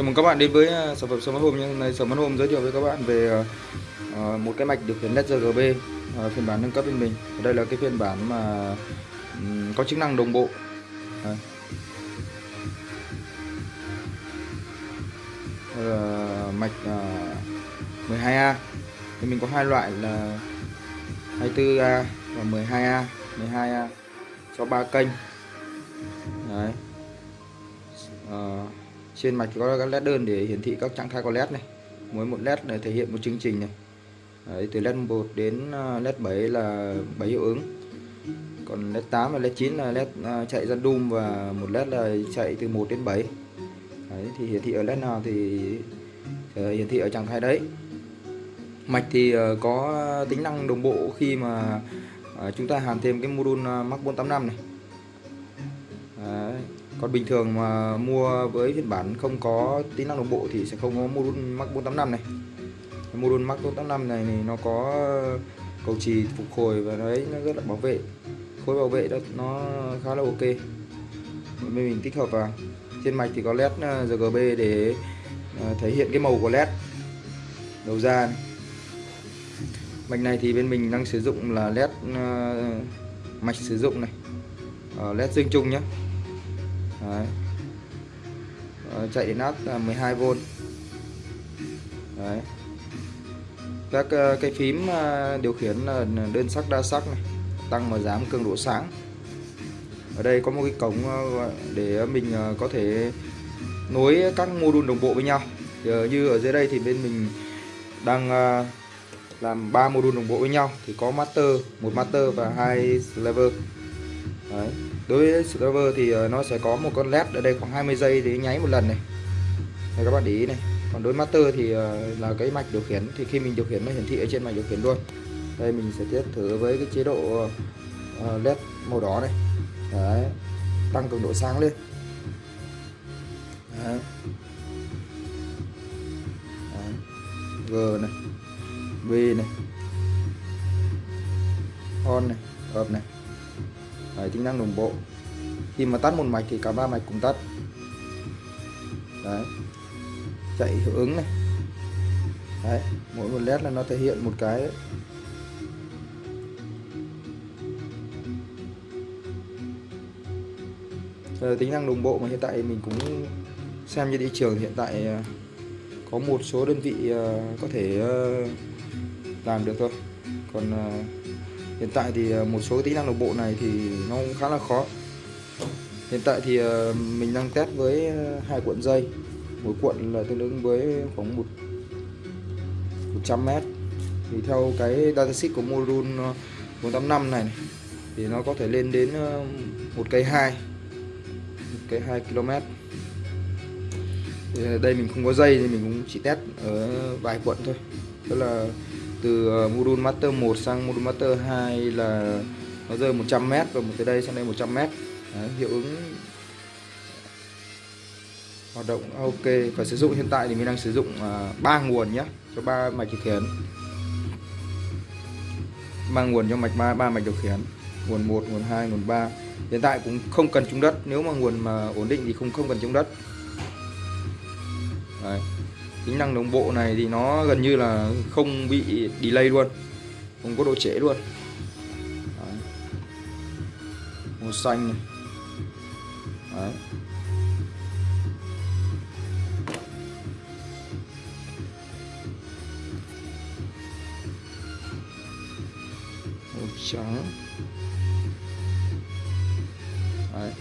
Chào mừng các bạn đến với à, sản phẩm Smart Home nhé. Hôm nay Smart Home giới thiệu với các bạn về à, à, một cái mạch điều khiển LED RGB phiên bản nâng cấp bên mình. Đây là cái phiên bản mà có chức năng đồng bộ. Đây. Đây là mạch 12A. Thì mình có hai loại là 24A và 12A. 12A cho ba kênh. Đấy. Trên mạch có các led đơn để hiển thị các trạng thái của led này. Mỗi một led này thể hiện một chương trình này. Đấy, từ led 1 đến ờ, led 7 là 7 hiệu ứng. Còn led 8 và led 9 là led ờ, chạy ra doom và một led là chạy từ 1 đến 7 đấy, thì hiển thị ở led nào thì ờ, hiển thị ở trạng thái đấy. Mạch thì có tính năng đồng bộ khi mà chúng ta hàn thêm cái module ờ, Max 485 này. Còn bình thường mà mua với phiên bản không có tính năng đồng bộ thì sẽ không có module Max 485 này. Cái module Max 485 này thì nó có cầu trì phục hồi và đấy nó rất là bảo vệ. Khối bảo vệ đó, nó khá là ok. Bên mình tích hợp vào. Trên mạch thì có led ờ, RGB để ờ, thể hiện cái màu của led, đầu ra này. Mạch này thì bên mình đang sử dụng là led ờ, mạch sử dụng này. Led dương chung nhé Đấy. Chạy đến áp là 12V Đấy. các ờ, cái phím ờ, điều khiển là đơn sắc, đa sắc này, tăng và giảm cường độ sáng. Ở đây có một cái cổng ờ, để mình có thể nối các module đồng bộ với nhau. Thì như ở dưới đây thì bên mình đang làm ba module đồng bộ với nhau. Thì có master, một master và hai lever Đấy. Đối với server thì ờ, nó sẽ có một con led ở đây khoảng 20 giây để nháy một lần này. Đây các bạn để ý này. Còn đối với master thì ờ, là cái mạch điều khiển thì khi mình điều khiển nó hiển thị ở trên mạch điều khiển luôn. Đây mình sẽ test thử với cái chế độ ờ, led màu đỏ này. Đấy. Tăng cường độ sáng lên. Đấy. Đấy. G này. v này. On này, up này. Đấy, tính năng đồng bộ. Khi mà tắt một mạch thì cả ba mạch cùng tắt. Đấy. Chạy hiệu ứng này. Đấy mỗi một led là nó thể hiện một cái Giờ tính năng đồng bộ mà hiện tại mình cũng xem như thị trường hiện tại ờ, có một số đơn vị ờ, có thể ờ, làm được thôi. Còn hiện tại thì ờ, một số tính năng đồng bộ này thì nó cũng khá là khó. Hiện tại thì ờ, mình đang test với ờ, hai cuộn dây. Mỗi cuộn là tương ứng với khoảng một 100 mét. Thì theo cái datasheet của module 485 này, này thì nó có thể lên đến một cây 2 một cây 2 km. Thì đây mình không có dây thì mình cũng chỉ test ở vài cuộn thôi. Tức là từ ờ, module master 1 sang module master 2 là nó rơi 100m và một từ đây sang đây 100m Đấy, hiệu ứng hoạt động ok. Và sử dụng hiện tại thì mình đang sử dụng à, ba uh, nguồn nhé cho ba mạch điều khiển. Ba nguồn cho mạch ba ba mạch điều khiển nguồn 1, nguồn 2, nguồn 3 hiện tại cũng không cần trúng đất nếu mà nguồn mà ổn định thì không không cần trúng đất. Đấy tính năng đồng bộ này thì nó gần như là không bị delay luôn, không có độ trễ luôn Đấy. màu xanh này Đấy. màu trắng Đấy.